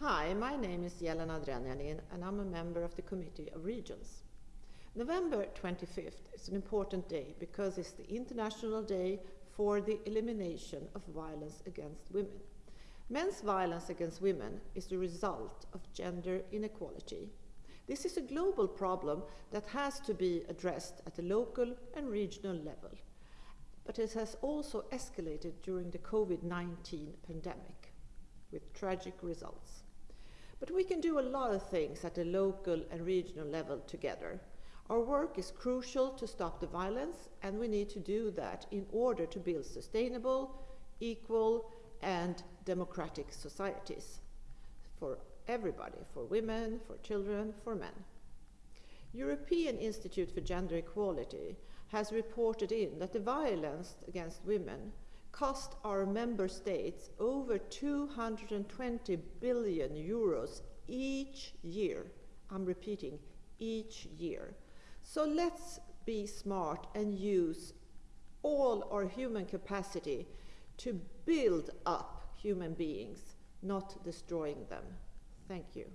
Hi, my name is Jelena Drenjanin and I'm a member of the Committee of Regions. November 25th is an important day because it's the International Day for the Elimination of Violence Against Women. Men's violence against women is the result of gender inequality. This is a global problem that has to be addressed at the local and regional level. But it has also escalated during the COVID-19 pandemic with tragic results. But we can do a lot of things at the local and regional level together. Our work is crucial to stop the violence and we need to do that in order to build sustainable, equal and democratic societies for everybody, for women, for children, for men. European Institute for Gender Equality has reported in that the violence against women cost our member states over 220 billion euros each year. I'm repeating, each year. So let's be smart and use all our human capacity to build up human beings, not destroying them. Thank you.